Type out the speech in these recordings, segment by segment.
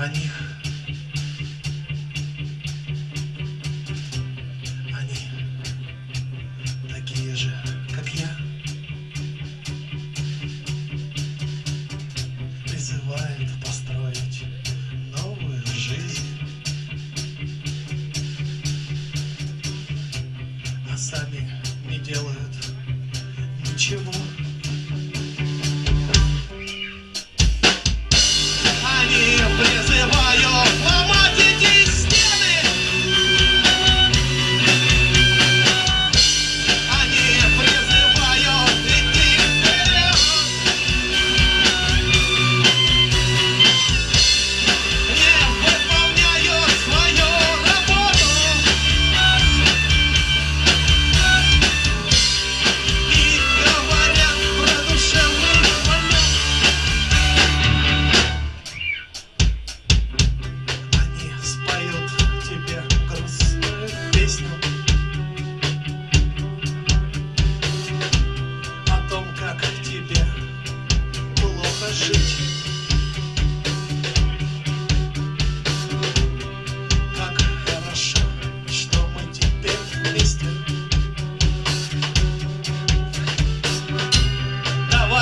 О них, они такие же, как я. Призывают построить новую жизнь. А сами не делают ничего.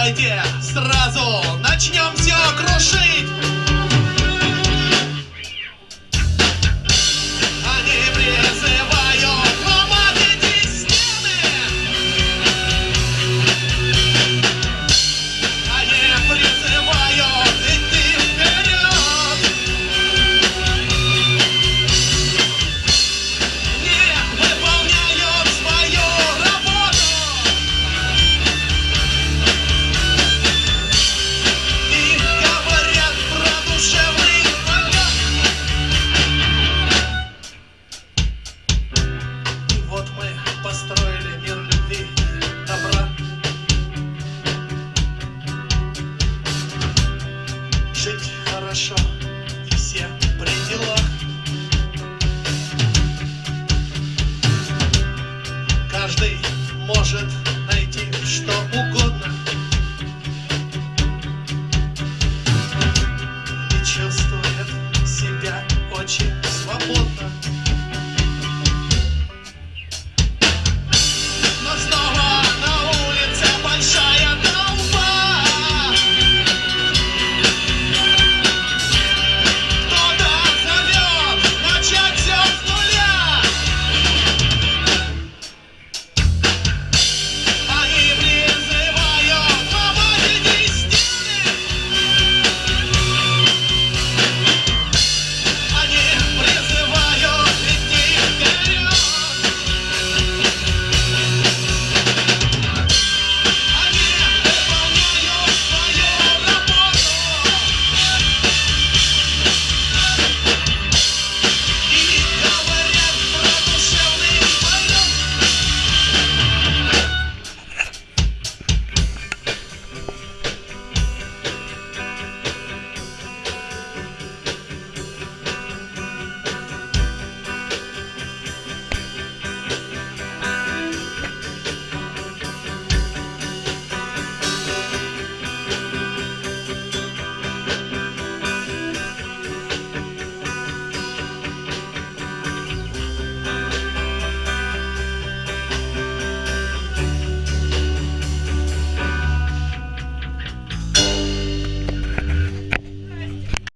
Давайте сразу начнем все крушить!